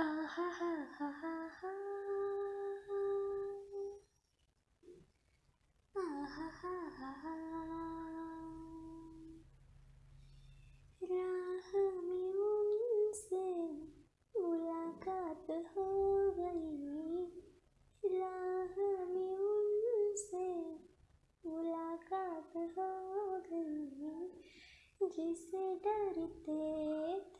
राह में उनसे मुलाकात हो गई राह में उनसे मुलाकात हो गई, जिसे डरते थे